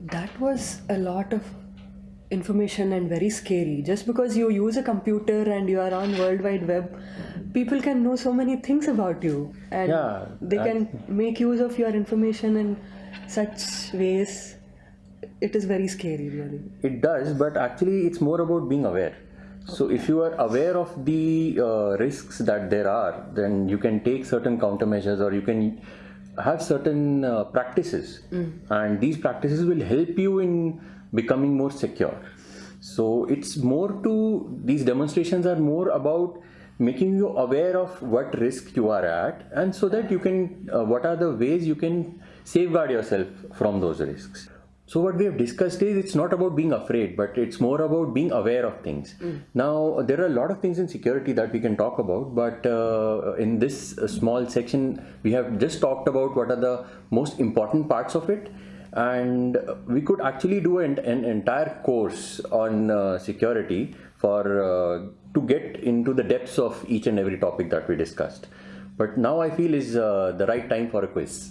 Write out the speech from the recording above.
That was a lot of information and very scary. Just because you use a computer and you are on World Wide Web, people can know so many things about you, and Yeah, they can make use of your information in such ways. It is very scary, really. It does, but actually, it's more about being aware. So, if you are aware of the uh, risks that there are, then you can take certain countermeasures or you can have certain uh, practices, and these practices will help you in becoming more secure. So, it's more to these demonstrations are more about making you aware of what risk you are at, and so that you can, uh, what are the ways you can safeguard yourself from those risks. So what we have discussed is it's not about being afraid, but it's more about being aware of things. Now there are a lot of things in security that we can talk about, but uh, in this uh, small section we have just talked about what are the most important parts of it, and we could actually do an, an entire course on uh, security for uh, to get into the depths of each and every topic that we discussed. But now I feel is uh, the right time for a quiz.